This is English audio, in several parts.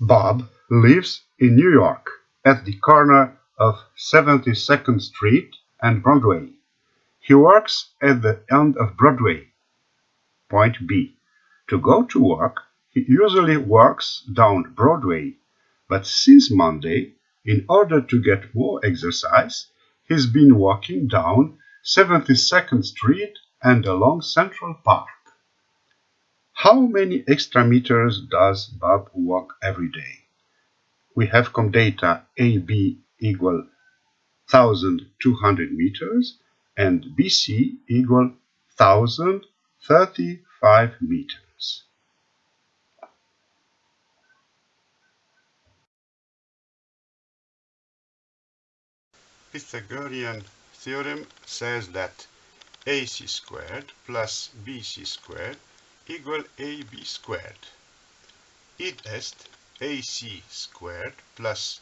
Bob lives in New York at the corner of 72nd Street and Broadway. He works at the end of Broadway. Point B. To go to work, he usually works down Broadway, but since Monday, in order to get more exercise, he's been walking down 72nd Street and along Central Park. How many extra meters does Bob walk every day? We have come data AB equal 1200 meters and BC equal 1035 meters. Pythagorean theorem says that AC squared plus BC squared equal AB squared. Id est AC squared plus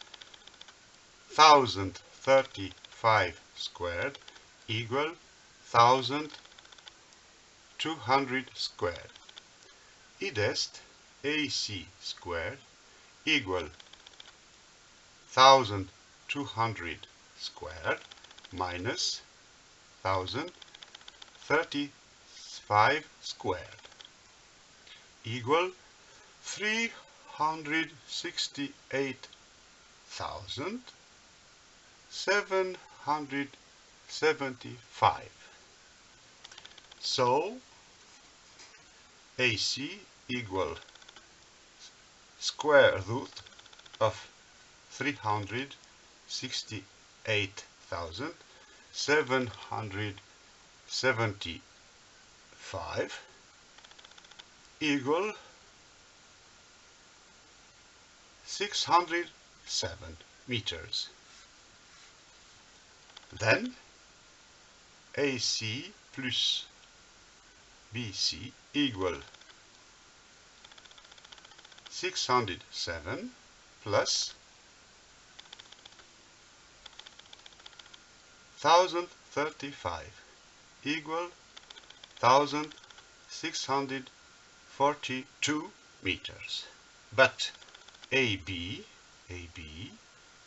1035 squared equal 1200 squared. Id est AC squared equal 1200 squared minus 1035 squared equal 368,775. So AC equal square root of 368,775 equal 607 meters. Then AC plus BC equal 607 plus 1035 equal 1642 meters. But AB, AB,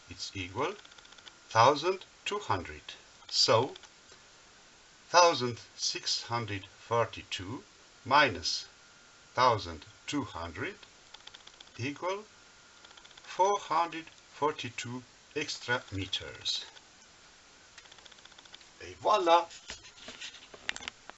it's equal 1200. So 1642 minus 1200 equal 442 extra meters. Et voilà